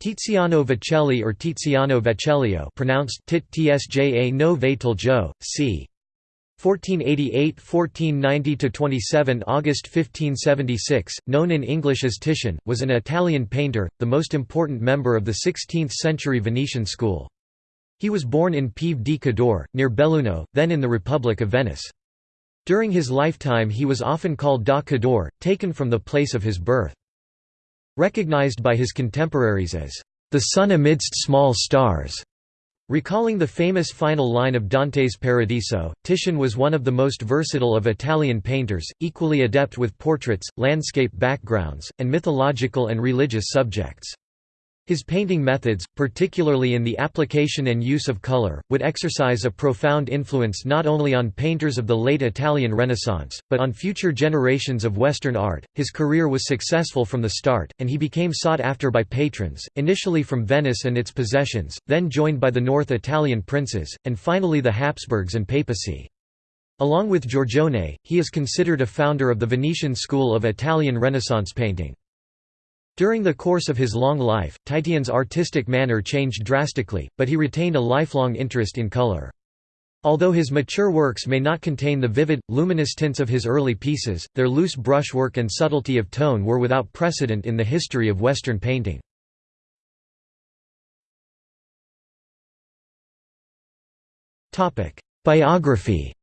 Tiziano Vecelli or Tiziano Vecellio pronounced tit tsja no Veteljo, c. 1488–1490–27 August 1576, known in English as Titian, was an Italian painter, the most important member of the 16th-century Venetian school. He was born in Pieve di Cadore, near Belluno, then in the Republic of Venice. During his lifetime he was often called da Cadore, taken from the place of his birth. Recognized by his contemporaries as, "...the sun amidst small stars", Recalling the famous final line of Dante's Paradiso, Titian was one of the most versatile of Italian painters, equally adept with portraits, landscape backgrounds, and mythological and religious subjects. His painting methods, particularly in the application and use of color, would exercise a profound influence not only on painters of the late Italian Renaissance, but on future generations of Western art. His career was successful from the start, and he became sought after by patrons, initially from Venice and its possessions, then joined by the North Italian princes, and finally the Habsburgs and papacy. Along with Giorgione, he is considered a founder of the Venetian school of Italian Renaissance painting. During the course of his long life, Titian's artistic manner changed drastically, but he retained a lifelong interest in color. Although his mature works may not contain the vivid, luminous tints of his early pieces, their loose brushwork and subtlety of tone were without precedent in the history of Western painting. Biography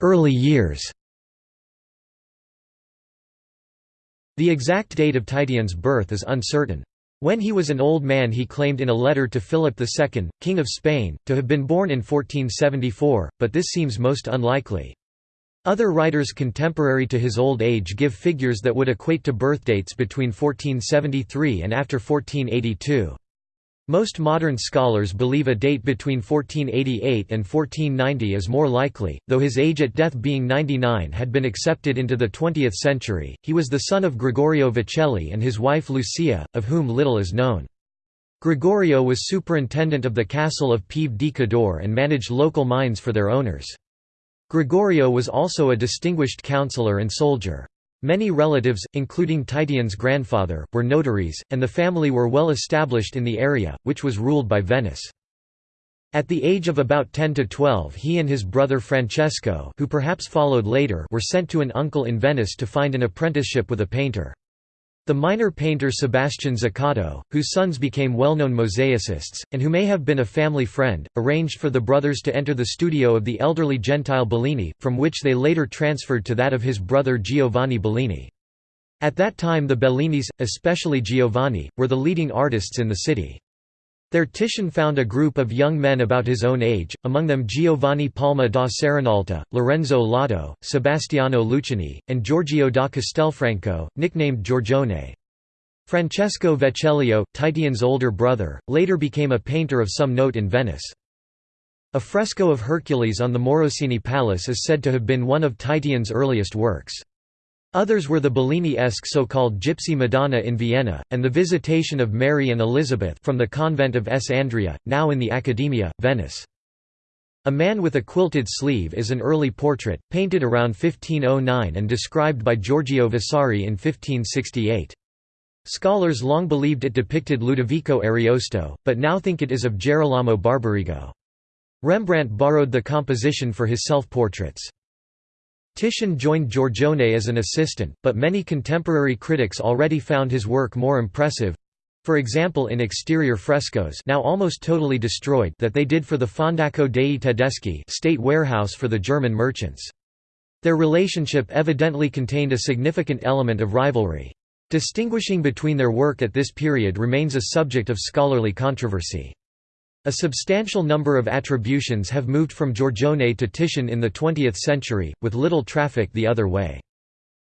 Early years The exact date of Titian's birth is uncertain. When he was an old man he claimed in a letter to Philip II, King of Spain, to have been born in 1474, but this seems most unlikely. Other writers contemporary to his old age give figures that would equate to birthdates between 1473 and after 1482. Most modern scholars believe a date between 1488 and 1490 is more likely, though his age at death being 99 had been accepted into the 20th century. He was the son of Gregorio Vecelli and his wife Lucia, of whom little is known. Gregorio was superintendent of the castle of Pieve di Cadore and managed local mines for their owners. Gregorio was also a distinguished counselor and soldier. Many relatives, including Titian's grandfather, were notaries, and the family were well established in the area, which was ruled by Venice. At the age of about 10 to 12 he and his brother Francesco who perhaps followed later were sent to an uncle in Venice to find an apprenticeship with a painter. The minor painter Sebastian Zuccato, whose sons became well-known mosaicists, and who may have been a family friend, arranged for the brothers to enter the studio of the elderly Gentile Bellini, from which they later transferred to that of his brother Giovanni Bellini. At that time the Bellinis, especially Giovanni, were the leading artists in the city. There Titian found a group of young men about his own age, among them Giovanni Palma da Serenalta, Lorenzo Lotto, Sebastiano Luciani, and Giorgio da Castelfranco, nicknamed Giorgione. Francesco Vecellio, Titian's older brother, later became a painter of some note in Venice. A fresco of Hercules on the Morosini Palace is said to have been one of Titian's earliest works. Others were the Bellini-esque so-called Gypsy Madonna in Vienna, and the Visitation of Mary and Elizabeth from the convent of S. Andrea, now in the Accademia, Venice. A man with a quilted sleeve is an early portrait, painted around 1509 and described by Giorgio Vasari in 1568. Scholars long believed it depicted Ludovico Ariosto, but now think it is of Gerolamo Barbarigo. Rembrandt borrowed the composition for his self-portraits. Titian joined Giorgione as an assistant, but many contemporary critics already found his work more impressive—for example in exterior frescoes now almost totally destroyed that they did for the Fondaco dei Tedeschi state warehouse for the German merchants. Their relationship evidently contained a significant element of rivalry. Distinguishing between their work at this period remains a subject of scholarly controversy. A substantial number of attributions have moved from Giorgione to Titian in the 20th century, with little traffic the other way.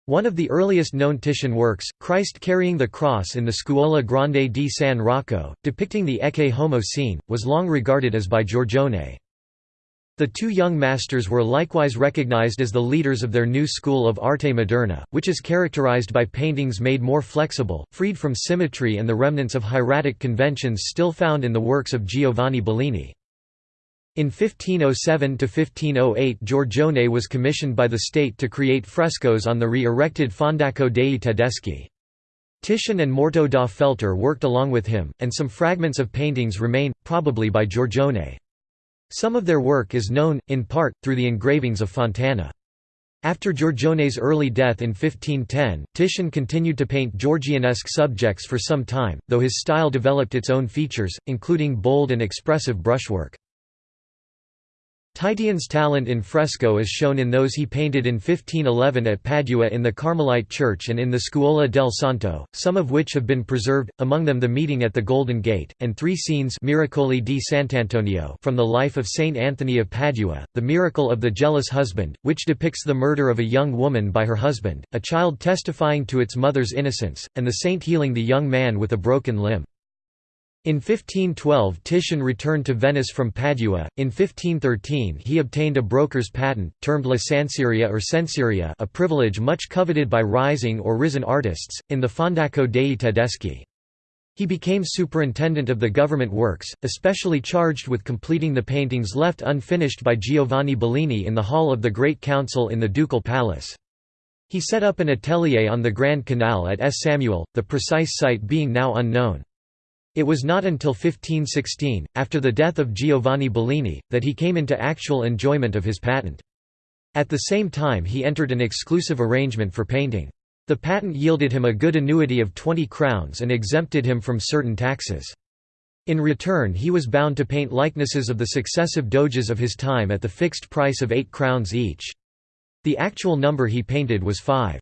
One of the earliest known Titian works, Christ carrying the cross in the Scuola Grande di San Rocco, depicting the Ecce Homo scene, was long regarded as by Giorgione. The two young masters were likewise recognized as the leaders of their new school of arte moderna, which is characterized by paintings made more flexible, freed from symmetry and the remnants of hieratic conventions still found in the works of Giovanni Bellini. In 1507–1508 Giorgione was commissioned by the state to create frescoes on the re-erected Fondaco dei Tedeschi. Titian and Morto da Feltre worked along with him, and some fragments of paintings remain, probably by Giorgione. Some of their work is known, in part, through the engravings of Fontana. After Giorgione's early death in 1510, Titian continued to paint Giorgionesque subjects for some time, though his style developed its own features, including bold and expressive brushwork. Titian's talent in fresco is shown in those he painted in 1511 at Padua in the Carmelite Church and in the Scuola del Santo, some of which have been preserved, among them the meeting at the Golden Gate, and three scenes Miracoli di Sant'Antonio from the life of Saint Anthony of Padua, the miracle of the jealous husband, which depicts the murder of a young woman by her husband, a child testifying to its mother's innocence, and the saint healing the young man with a broken limb. In 1512 Titian returned to Venice from Padua. In 1513 he obtained a broker's patent, termed licenseria or senseria a privilege much coveted by rising or risen artists, in the Fondaco dei Tedeschi. He became superintendent of the government works, especially charged with completing the paintings left unfinished by Giovanni Bellini in the hall of the Great Council in the Ducal Palace. He set up an atelier on the Grand Canal at S. Samuel, the precise site being now unknown. It was not until 1516, after the death of Giovanni Bellini, that he came into actual enjoyment of his patent. At the same time he entered an exclusive arrangement for painting. The patent yielded him a good annuity of 20 crowns and exempted him from certain taxes. In return he was bound to paint likenesses of the successive doges of his time at the fixed price of 8 crowns each. The actual number he painted was five.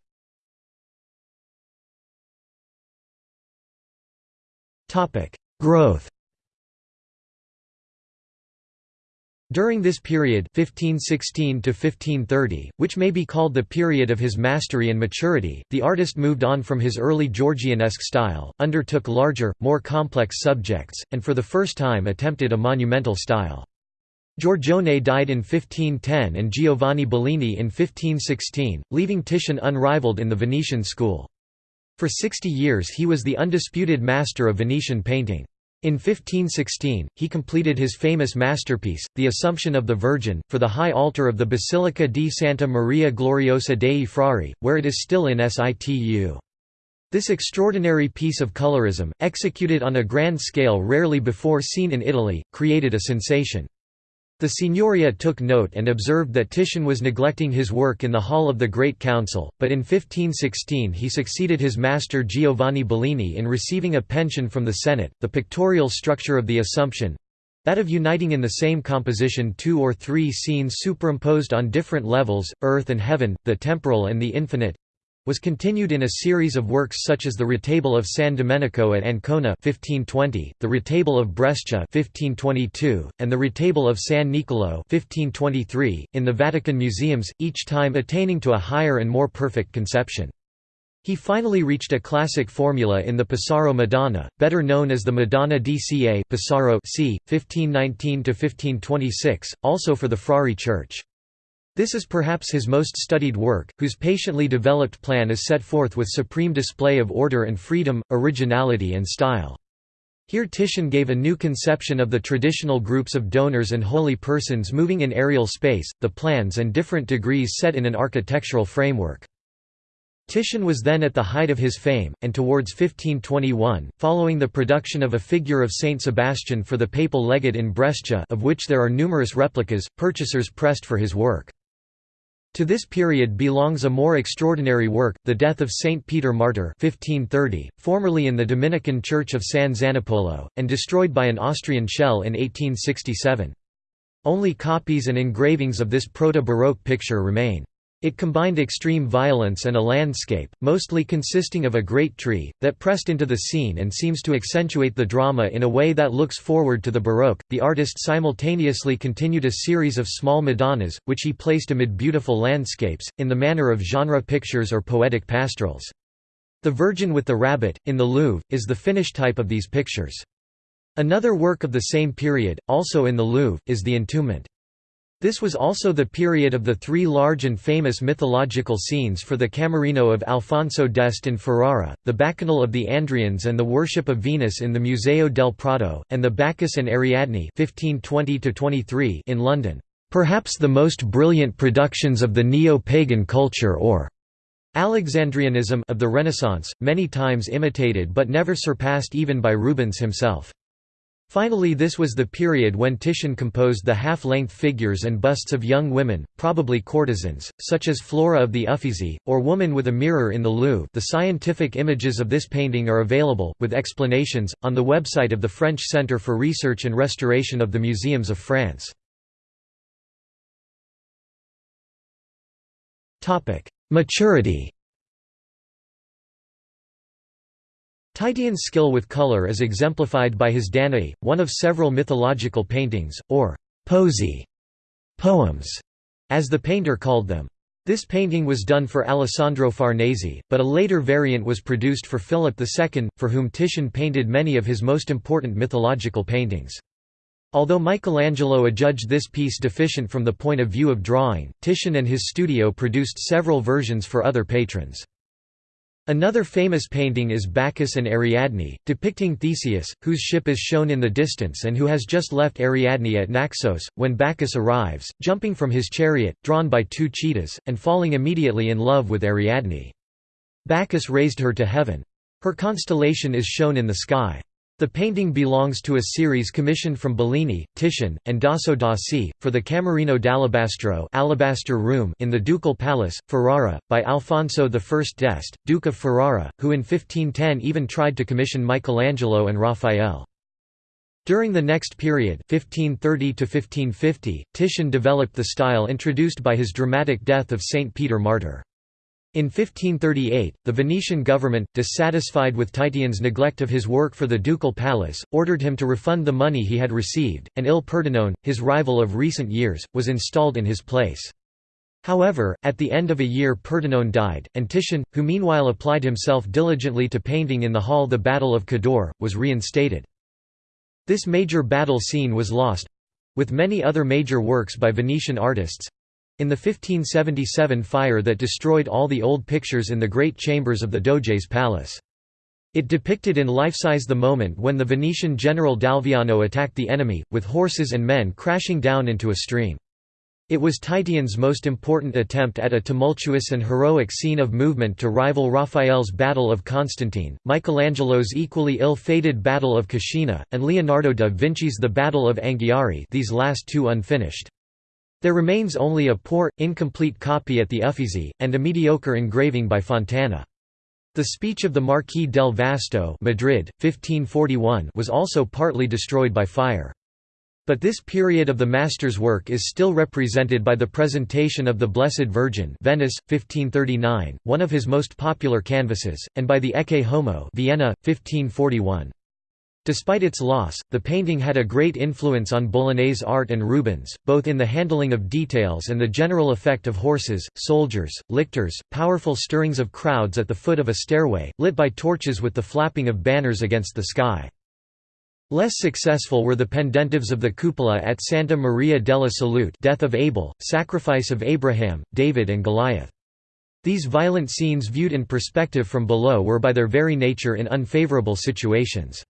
Topic: Growth. During this period 1516 to 1530, which may be called the period of his mastery and maturity, the artist moved on from his early Giorgionesque style, undertook larger, more complex subjects, and for the first time attempted a monumental style. Giorgione died in 1510 and Giovanni Bellini in 1516, leaving Titian unrivaled in the Venetian school. For 60 years he was the undisputed master of Venetian painting. In 1516, he completed his famous masterpiece, The Assumption of the Virgin, for the high altar of the Basilica di Santa Maria Gloriosa dei Frari, where it is still in situ. This extraordinary piece of colorism, executed on a grand scale rarely before seen in Italy, created a sensation. The Signoria took note and observed that Titian was neglecting his work in the hall of the Great Council, but in 1516 he succeeded his master Giovanni Bellini in receiving a pension from the Senate. The pictorial structure of the Assumption that of uniting in the same composition two or three scenes superimposed on different levels, earth and heaven, the temporal and the infinite, was continued in a series of works such as the Retable of San Domenico at Ancona 1520, the Retable of Brescia 1522, and the Retable of San Niccolò 1523, in the Vatican museums, each time attaining to a higher and more perfect conception. He finally reached a classic formula in the Pesaro Madonna, better known as the Madonna di Ca Pesaro c. 1519–1526, also for the Frari Church. This is perhaps his most studied work, whose patiently developed plan is set forth with supreme display of order and freedom, originality and style. Here Titian gave a new conception of the traditional groups of donors and holy persons moving in aerial space, the plans and different degrees set in an architectural framework. Titian was then at the height of his fame, and towards 1521, following the production of a figure of Saint Sebastian for the papal legate in Brescia of which there are numerous replicas, purchasers pressed for his work. To this period belongs a more extraordinary work, The Death of Saint Peter Martyr 1530, formerly in the Dominican Church of San Zanipolo, and destroyed by an Austrian shell in 1867. Only copies and engravings of this proto-Baroque picture remain. It combined extreme violence and a landscape, mostly consisting of a great tree, that pressed into the scene and seems to accentuate the drama in a way that looks forward to the Baroque. The artist simultaneously continued a series of small Madonnas, which he placed amid beautiful landscapes, in the manner of genre pictures or poetic pastorals. The Virgin with the Rabbit, in the Louvre, is the finished type of these pictures. Another work of the same period, also in the Louvre, is the Entombment. This was also the period of the three large and famous mythological scenes for the Camerino of Alfonso d'Este in Ferrara, the Bacchanal of the Andrians and the worship of Venus in the Museo del Prado, and the Bacchus and Ariadne 1520 in London, "...perhaps the most brilliant productions of the neo-pagan culture or Alexandrianism of the Renaissance, many times imitated but never surpassed even by Rubens himself." Finally this was the period when Titian composed the half-length figures and busts of young women, probably courtesans, such as Flora of the Uffizi, or Woman with a Mirror in the Louvre the scientific images of this painting are available, with explanations, on the website of the French Centre for Research and Restoration of the Museums of France. Maturity Titian's skill with color is exemplified by his Danae, one of several mythological paintings, or «poesi» poems, as the painter called them. This painting was done for Alessandro Farnese, but a later variant was produced for Philip II, for whom Titian painted many of his most important mythological paintings. Although Michelangelo adjudged this piece deficient from the point of view of drawing, Titian and his studio produced several versions for other patrons. Another famous painting is Bacchus and Ariadne, depicting Theseus, whose ship is shown in the distance and who has just left Ariadne at Naxos, when Bacchus arrives, jumping from his chariot, drawn by two cheetahs, and falling immediately in love with Ariadne. Bacchus raised her to heaven. Her constellation is shown in the sky. The painting belongs to a series commissioned from Bellini, Titian, and Dosso Dossi, for the Camerino d'Alabastro Alabaster Room in the Ducal Palace, Ferrara, by Alfonso I d'Este, Duke of Ferrara, who in 1510 even tried to commission Michelangelo and Raphael. During the next period 1530 Titian developed the style introduced by his dramatic death of Saint Peter Martyr. In 1538, the Venetian government, dissatisfied with Titian's neglect of his work for the ducal palace, ordered him to refund the money he had received, and Il Pordenone, his rival of recent years, was installed in his place. However, at the end of a year Pordenone died, and Titian, who meanwhile applied himself diligently to painting in the hall the Battle of Cadore, was reinstated. This major battle scene was lost—with many other major works by Venetian artists, in the 1577 fire that destroyed all the old pictures in the great chambers of the Doge's palace. It depicted in life-size the moment when the Venetian general D'Alviano attacked the enemy, with horses and men crashing down into a stream. It was Titian's most important attempt at a tumultuous and heroic scene of movement to rival Raphael's Battle of Constantine, Michelangelo's equally ill-fated Battle of Cascina, and Leonardo da Vinci's The Battle of Anghiari these last two unfinished. There remains only a poor, incomplete copy at the Uffizi, and a mediocre engraving by Fontana. The speech of the Marquis del Vasto Madrid, 1541 was also partly destroyed by fire. But this period of the master's work is still represented by the presentation of the Blessed Virgin Venice, 1539, one of his most popular canvases, and by the Ecce Homo Vienna, 1541. Despite its loss, the painting had a great influence on Bolognese art and Rubens, both in the handling of details and the general effect of horses, soldiers, lictors, powerful stirrings of crowds at the foot of a stairway, lit by torches with the flapping of banners against the sky. Less successful were the pendentives of the cupola at Santa Maria della Salute Death of Abel, Sacrifice of Abraham, David and Goliath. These violent scenes viewed in perspective from below were by their very nature in unfavorable situations.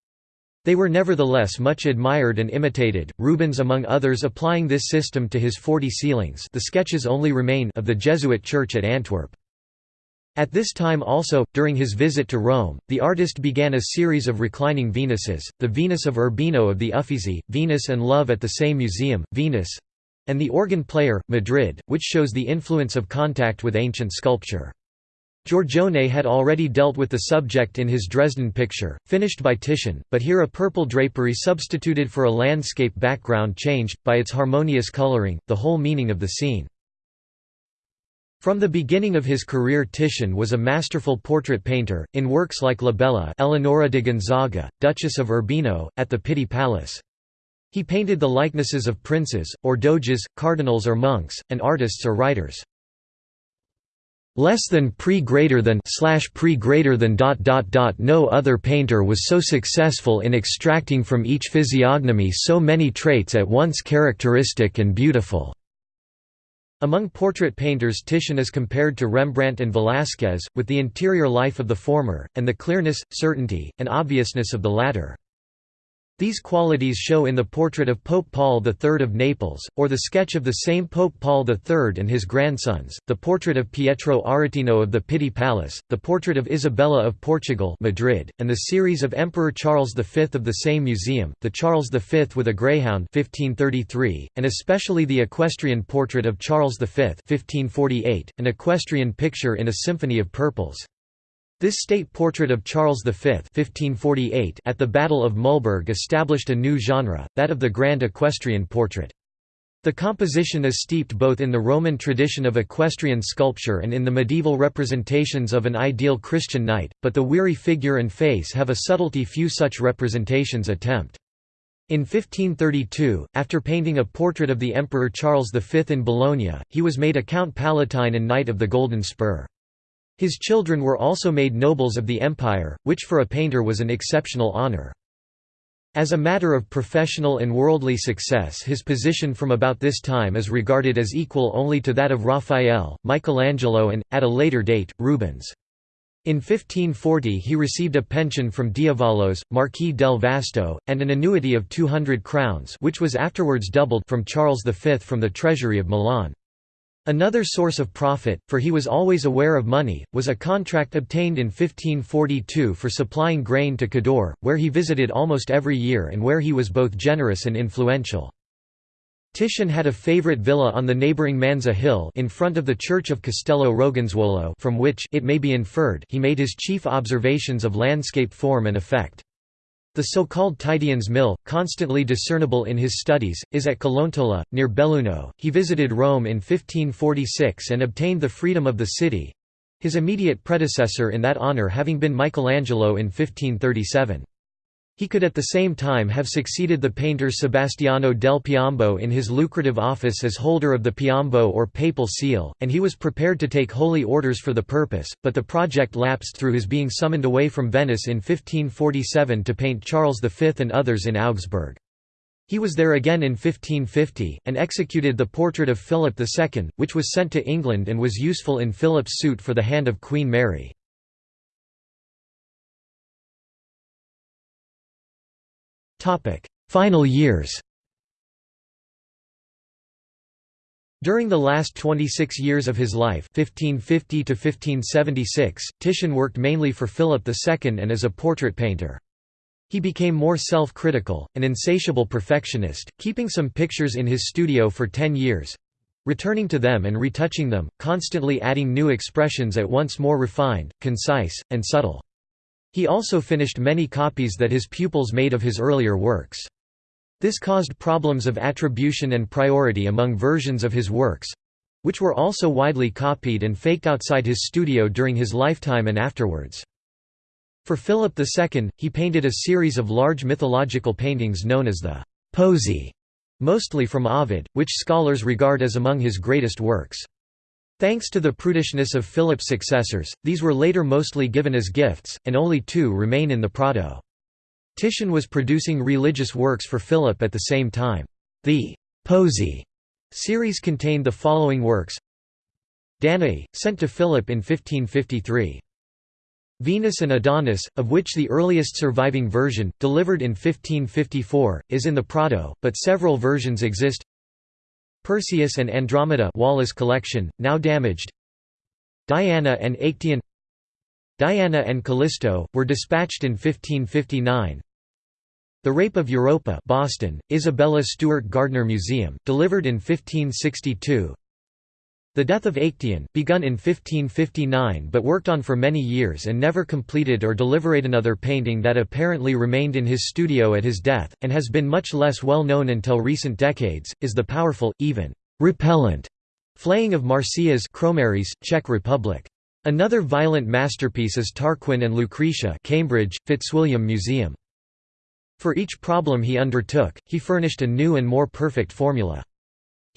They were nevertheless much admired and imitated, Rubens among others applying this system to his forty ceilings the sketches only remain of the Jesuit church at Antwerp. At this time also, during his visit to Rome, the artist began a series of reclining Venuses, the Venus of Urbino of the Uffizi, Venus and Love at the same museum, Venus, and the Organ Player, Madrid, which shows the influence of contact with ancient sculpture. Giorgione had already dealt with the subject in his Dresden picture, finished by Titian, but here a purple drapery substituted for a landscape background changed, by its harmonious coloring, the whole meaning of the scene. From the beginning of his career Titian was a masterful portrait painter, in works like La Bella Eleonora de Gonzaga, Duchess of Urbino, at the Pitti Palace. He painted the likenesses of princes, or doges, cardinals or monks, and artists or writers less than pre greater than slash pre greater than dot dot dot no other painter was so successful in extracting from each physiognomy so many traits at once characteristic and beautiful Among portrait painters Titian is compared to Rembrandt and Velázquez, with the interior life of the former, and the clearness, certainty, and obviousness of the latter. These qualities show in the portrait of Pope Paul III of Naples, or the sketch of the same Pope Paul III and his grandsons, the portrait of Pietro Aretino of the Pitti Palace, the portrait of Isabella of Portugal Madrid, and the series of Emperor Charles V of the same museum, the Charles V with a Greyhound 1533, and especially the equestrian portrait of Charles V 1548, an equestrian picture in a symphony of purples. This state portrait of Charles V 1548 at the Battle of Mühlberg established a new genre, that of the grand equestrian portrait. The composition is steeped both in the Roman tradition of equestrian sculpture and in the medieval representations of an ideal Christian knight, but the weary figure and face have a subtlety few such representations attempt. In 1532, after painting a portrait of the Emperor Charles V in Bologna, he was made a Count Palatine and Knight of the Golden Spur. His children were also made nobles of the empire, which for a painter was an exceptional honor. As a matter of professional and worldly success his position from about this time is regarded as equal only to that of Raphael, Michelangelo and, at a later date, Rubens. In 1540 he received a pension from D'Avalos, Marquis del Vasto, and an annuity of 200 crowns which was afterwards doubled from Charles V from the treasury of Milan. Another source of profit, for he was always aware of money, was a contract obtained in 1542 for supplying grain to Cadore, where he visited almost every year and where he was both generous and influential. Titian had a favorite villa on the neighboring Manza Hill in front of the church of Castello Roganzuolo from which it may be inferred he made his chief observations of landscape form and effect. The so-called Titian's Mill, constantly discernible in his studies, is at Collontola, near Belluno. He visited Rome in 1546 and obtained the freedom of the city—his immediate predecessor in that honour having been Michelangelo in 1537. He could at the same time have succeeded the painter Sebastiano del Piombo in his lucrative office as holder of the Piombo or papal seal, and he was prepared to take holy orders for the purpose, but the project lapsed through his being summoned away from Venice in 1547 to paint Charles V and others in Augsburg. He was there again in 1550, and executed the portrait of Philip II, which was sent to England and was useful in Philip's suit for the hand of Queen Mary. Final years During the last 26 years of his life 1550 to -1576, Titian worked mainly for Philip II and as a portrait painter. He became more self-critical, an insatiable perfectionist, keeping some pictures in his studio for ten years—returning to them and retouching them, constantly adding new expressions at once more refined, concise, and subtle. He also finished many copies that his pupils made of his earlier works. This caused problems of attribution and priority among versions of his works—which were also widely copied and faked outside his studio during his lifetime and afterwards. For Philip II, he painted a series of large mythological paintings known as the «Poesie», mostly from Ovid, which scholars regard as among his greatest works. Thanks to the prudishness of Philip's successors, these were later mostly given as gifts, and only two remain in the Prado. Titian was producing religious works for Philip at the same time. The «Poesie» series contained the following works Danae, sent to Philip in 1553. Venus and Adonis, of which the earliest surviving version, delivered in 1554, is in the Prado, but several versions exist Perseus and Andromeda Wallace collection, now damaged. Diana and Actaeon Diana and Callisto, were dispatched in 1559 The Rape of Europa Boston, Isabella Stewart Gardner Museum, delivered in 1562 the Death of Actaeon, begun in 1559 but worked on for many years and never completed or delivered another painting that apparently remained in his studio at his death, and has been much less well known until recent decades, is the powerful, even repellent flaying of Marsyas Kroměříž, Czech Republic. Another violent masterpiece is Tarquin and Lucretia Cambridge, Fitzwilliam Museum. For each problem he undertook, he furnished a new and more perfect formula.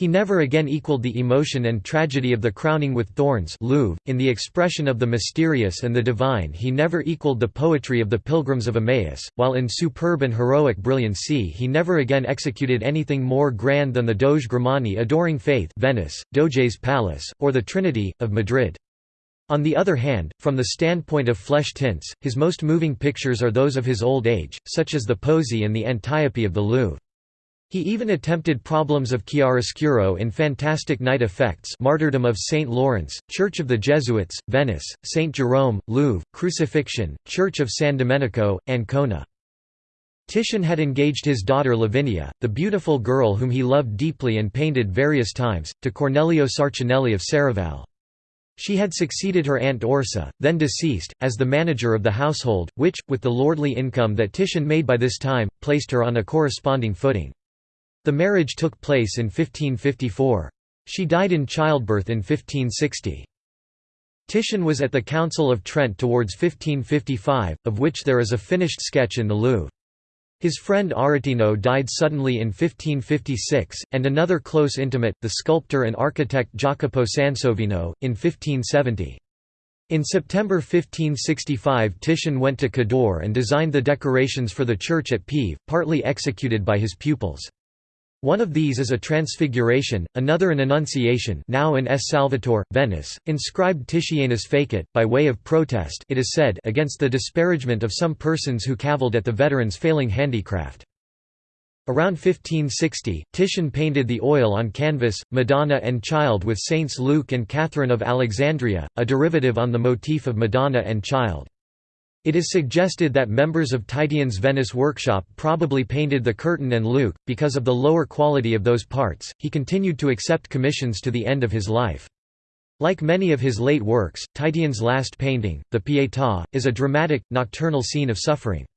He never again equaled the emotion and tragedy of the crowning with thorns Louvre. .In the expression of the mysterious and the divine he never equaled the poetry of the Pilgrims of Emmaus, while in superb and heroic brilliancy he never again executed anything more grand than the Doge Grimani adoring Faith Venice, Doge's Palace, or the Trinity, of Madrid. On the other hand, from the standpoint of flesh tints, his most moving pictures are those of his old age, such as the Poesy and the Antiope of the Louvre. He even attempted problems of chiaroscuro in fantastic night effects Martyrdom of St. Lawrence, Church of the Jesuits, Venice, St. Jerome, Louvre, Crucifixion, Church of San Domenico, Ancona. Titian had engaged his daughter Lavinia, the beautiful girl whom he loved deeply and painted various times, to Cornelio Sarcinelli of Serravalle. She had succeeded her aunt Orsa, then deceased, as the manager of the household, which, with the lordly income that Titian made by this time, placed her on a corresponding footing. The marriage took place in 1554. She died in childbirth in 1560. Titian was at the Council of Trent towards 1555, of which there is a finished sketch in the Louvre. His friend Aretino died suddenly in 1556, and another close intimate, the sculptor and architect Jacopo Sansovino, in 1570. In September 1565 Titian went to Cadore and designed the decorations for the church at Pieve, partly executed by his pupils. One of these is a Transfiguration, another an Annunciation now in S. Salvatore, Venice, inscribed Titianus Fecit, by way of protest it is said against the disparagement of some persons who cavilled at the veteran's failing handicraft. Around 1560, Titian painted the oil on canvas, Madonna and Child with Saints Luke and Catherine of Alexandria, a derivative on the motif of Madonna and Child. It is suggested that members of Titian's Venice workshop probably painted the curtain and Luke. Because of the lower quality of those parts, he continued to accept commissions to the end of his life. Like many of his late works, Titian's last painting, the Pietà, is a dramatic, nocturnal scene of suffering.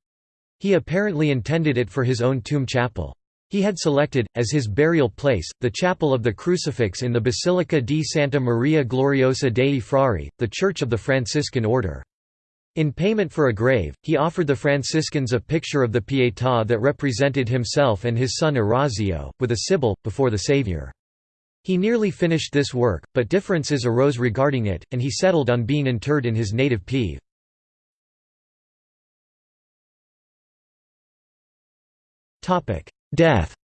He apparently intended it for his own tomb chapel. He had selected, as his burial place, the chapel of the Crucifix in the Basilica di Santa Maria Gloriosa dei Frari, the church of the Franciscan order. In payment for a grave, he offered the Franciscans a picture of the Pietà that represented himself and his son Orazio, with a Sibyl, before the Saviour. He nearly finished this work, but differences arose regarding it, and he settled on being interred in his native Pieve. Death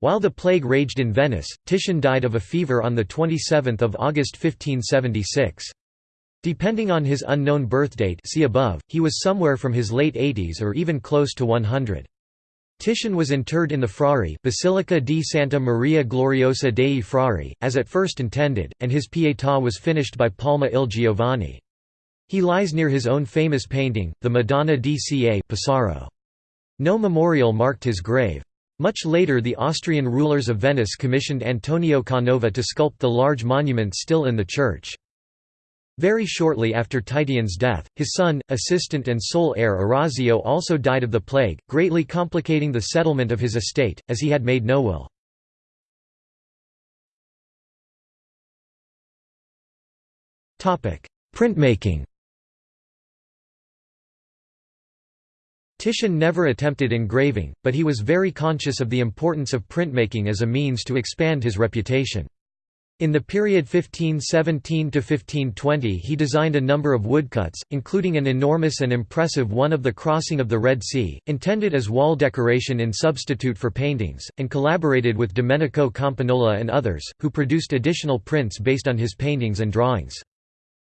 While the plague raged in Venice, Titian died of a fever on 27 August 1576. Depending on his unknown birthdate see above, he was somewhere from his late 80s or even close to 100. Titian was interred in the Frari Basilica di Santa Maria Gloriosa dei Frari, as at first intended, and his Pietà was finished by Palma il Giovane. He lies near his own famous painting, the Madonna di Ca Pesaro. No memorial marked his grave. Much later the Austrian rulers of Venice commissioned Antonio Canova to sculpt the large monument still in the church. Very shortly after Titian's death, his son, assistant and sole heir Orazio also died of the plague, greatly complicating the settlement of his estate, as he had made no will. Printmaking Titian never attempted engraving, but he was very conscious of the importance of printmaking as a means to expand his reputation. In the period 1517–1520 he designed a number of woodcuts, including an enormous and impressive one of the crossing of the Red Sea, intended as wall decoration in substitute for paintings, and collaborated with Domenico Campagnola and others, who produced additional prints based on his paintings and drawings.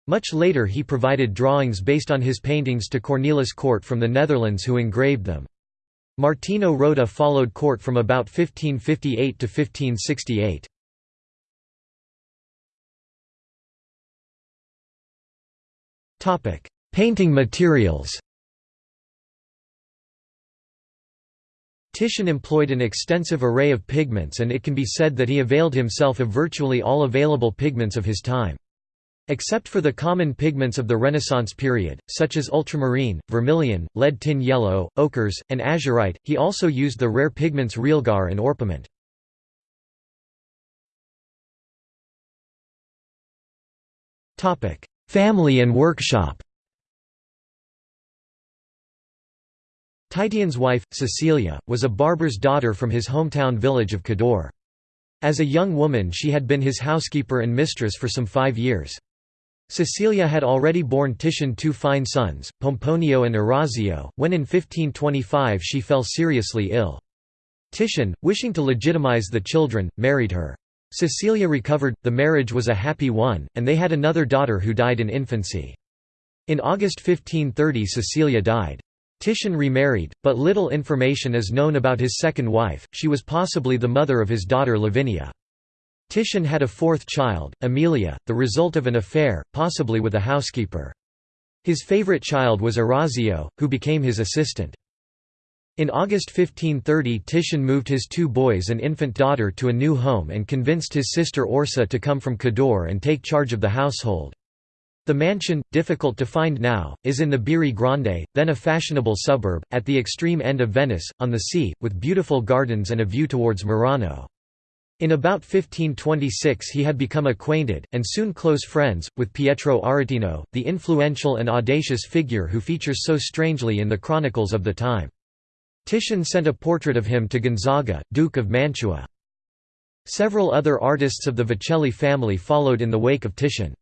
Much later he provided drawings based on his paintings to Cornelis Cort from the Netherlands who engraved them. Martino Rota followed Cort from about 1558 to 1568. Painting materials Titian employed an extensive array of pigments and it can be said that he availed himself of virtually all available pigments of his time. Except for the common pigments of the Renaissance period, such as ultramarine, vermilion, lead tin yellow, ochres, and azurite, he also used the rare pigments realgar and orpiment. Family and workshop Titian's wife, Cecilia, was a barber's daughter from his hometown village of Cadore. As a young woman she had been his housekeeper and mistress for some five years. Cecilia had already borne Titian two fine sons, Pomponio and Orazio, when in 1525 she fell seriously ill. Titian, wishing to legitimize the children, married her. Cecilia recovered, the marriage was a happy one, and they had another daughter who died in infancy. In August 1530 Cecilia died. Titian remarried, but little information is known about his second wife, she was possibly the mother of his daughter Lavinia. Titian had a fourth child, Amelia, the result of an affair, possibly with a housekeeper. His favorite child was Orazio, who became his assistant. In August 1530 Titian moved his two boys and infant daughter to a new home and convinced his sister Orsa to come from Cadore and take charge of the household. The mansion, difficult to find now, is in the Biri Grande, then a fashionable suburb, at the extreme end of Venice, on the sea, with beautiful gardens and a view towards Murano. In about 1526 he had become acquainted, and soon close friends, with Pietro Aretino, the influential and audacious figure who features so strangely in the chronicles of the time. Titian sent a portrait of him to Gonzaga, Duke of Mantua. Several other artists of the Vecelli family followed in the wake of Titian.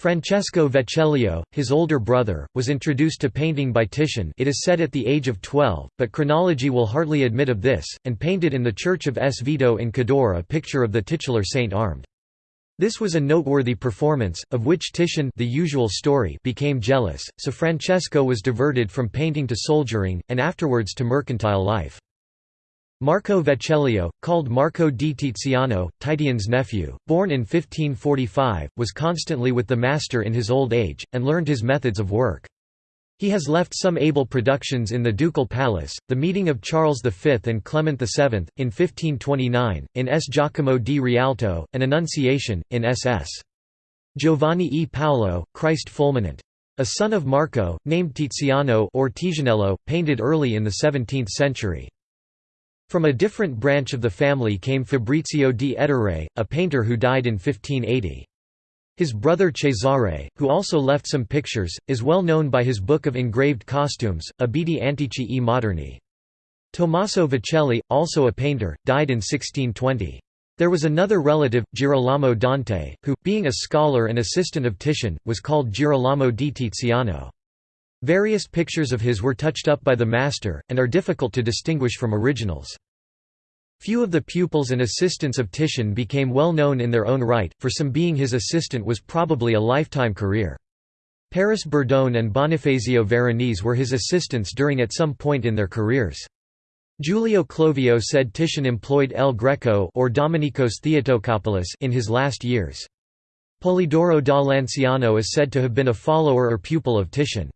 Francesco Vecellio, his older brother, was introduced to painting by Titian it is said at the age of 12, but chronology will hardly admit of this, and painted in the church of S. Vito in Cadore a picture of the titular saint armed. This was a noteworthy performance, of which Titian the usual story became jealous, so Francesco was diverted from painting to soldiering, and afterwards to mercantile life. Marco Vecellio, called Marco di Tiziano, Titian's nephew, born in 1545, was constantly with the master in his old age, and learned his methods of work. He has left some able productions in the Ducal Palace, The Meeting of Charles V and Clement VII, in 1529, in S. Giacomo di Rialto, An Annunciation, in S.S. Giovanni e Paolo, Christ Fulminant. A son of Marco, named Tiziano or Tizianello, painted early in the 17th century. From a different branch of the family came Fabrizio di Ettore, a painter who died in 1580. His brother Cesare, who also left some pictures, is well known by his book of engraved costumes, Abiti Antichi e Moderni. Tommaso Vecelli, also a painter, died in 1620. There was another relative, Girolamo Dante, who, being a scholar and assistant of Titian, was called Girolamo di Tiziano. Various pictures of his were touched up by the master, and are difficult to distinguish from originals. Few of the pupils and assistants of Titian became well known in their own right, for some being his assistant was probably a lifetime career. Paris Bordone and Bonifacio Veronese were his assistants during at some point in their careers. Giulio Clovio said Titian employed El Greco or Domenikos Theotokopoulos in his last years. Polidoro da Lanciano is said to have been a follower or pupil of Titian.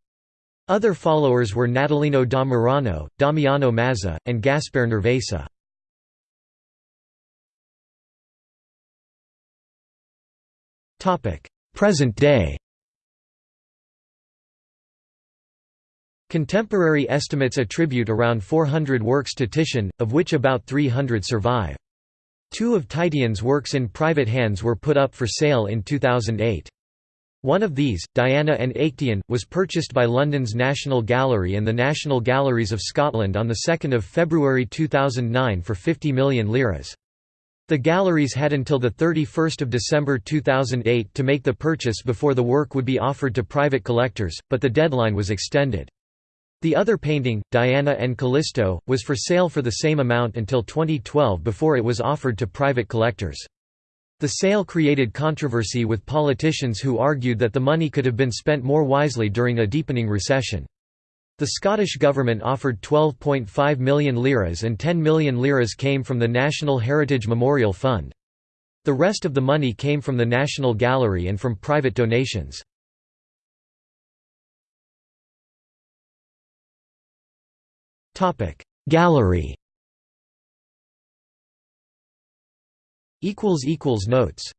Other followers were Natalino da Murano, Damiano Mazza, and Gaspar Nervesa. Present day Contemporary estimates attribute around 400 works to Titian, of which about 300 survive. Two of Titian's works in private hands were put up for sale in 2008. One of these, Diana and Actaeon, was purchased by London's National Gallery and the National Galleries of Scotland on 2 February 2009 for 50 million liras. The galleries had until 31 December 2008 to make the purchase before the work would be offered to private collectors, but the deadline was extended. The other painting, Diana and Callisto, was for sale for the same amount until 2012 before it was offered to private collectors. The sale created controversy with politicians who argued that the money could have been spent more wisely during a deepening recession. The Scottish government offered 12.5 million liras and 10 million liras came from the National Heritage Memorial Fund. The rest of the money came from the National Gallery and from private donations. Gallery Notes